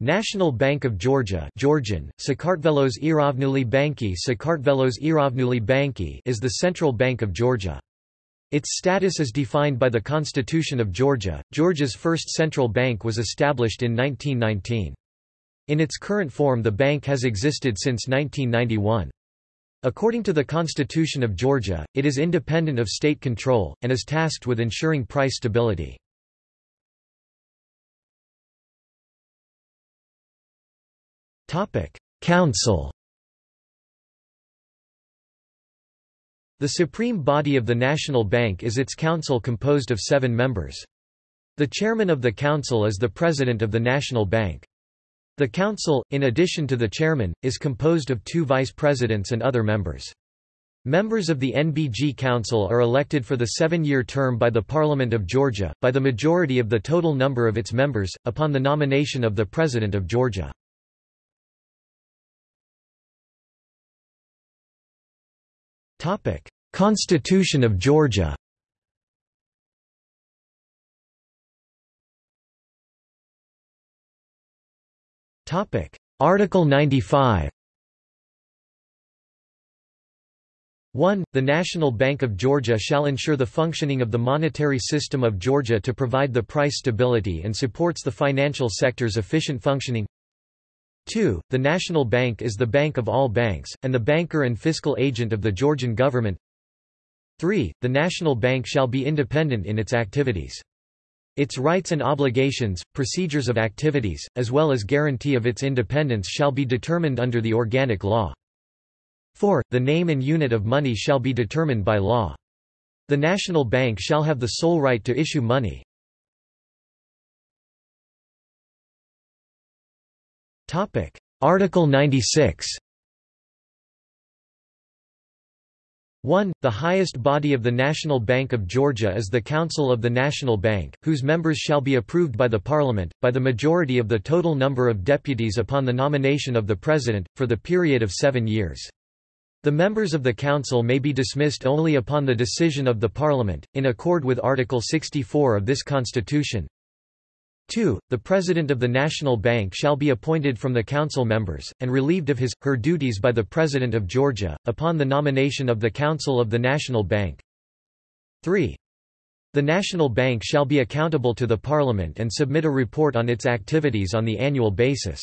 National Bank of Georgia Georgian, Sakartvelos Erovnuli Banki Sakartvelos Erovnuli Banki is the central bank of Georgia. Its status is defined by the Constitution of Georgia. Georgia's first central bank was established in 1919. In its current form the bank has existed since 1991. According to the Constitution of Georgia, it is independent of state control, and is tasked with ensuring price stability. Council The supreme body of the National Bank is its council composed of seven members. The chairman of the council is the president of the National Bank. The council, in addition to the chairman, is composed of two vice presidents and other members. Members of the NBG Council are elected for the seven-year term by the Parliament of Georgia, by the majority of the total number of its members, upon the nomination of the President of Georgia. Constitution of Georgia. Topic: Article 95 1. The National Bank of Georgia shall ensure the functioning of the monetary system of Georgia to provide the price stability and supports the financial sector's efficient functioning 2. The National Bank is the bank of all banks, and the banker and fiscal agent of the Georgian government 3. The National Bank shall be independent in its activities. Its rights and obligations, procedures of activities, as well as guarantee of its independence shall be determined under the organic law. 4. The name and unit of money shall be determined by law. The National Bank shall have the sole right to issue money. Article 96 1. The highest body of the National Bank of Georgia is the Council of the National Bank, whose members shall be approved by the Parliament, by the majority of the total number of deputies upon the nomination of the President, for the period of seven years. The members of the Council may be dismissed only upon the decision of the Parliament, in accord with Article 64 of this Constitution. 2. The President of the National Bank shall be appointed from the Council members, and relieved of his, her duties by the President of Georgia, upon the nomination of the Council of the National Bank. 3. The National Bank shall be accountable to the Parliament and submit a report on its activities on the annual basis.